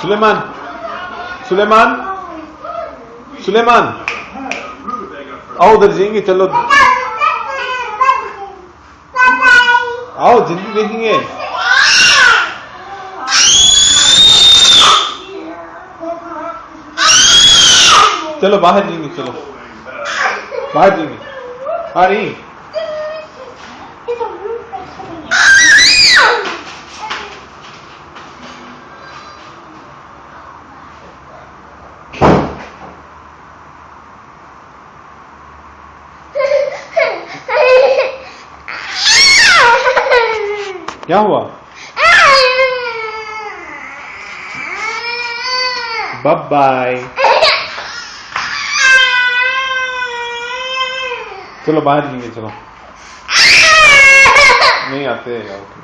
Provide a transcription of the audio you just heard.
सुलेमान सुलेमान सुलेमान आओ उधर जाएँगे चलो आओ ज़िंदगी देखेंगे चलो बाहर जाएँगे चलो बाहर जाएँगे आ क्या हुआ? बब बाय चलो बाहर जाएँगे चलो। नहीं आते ओके।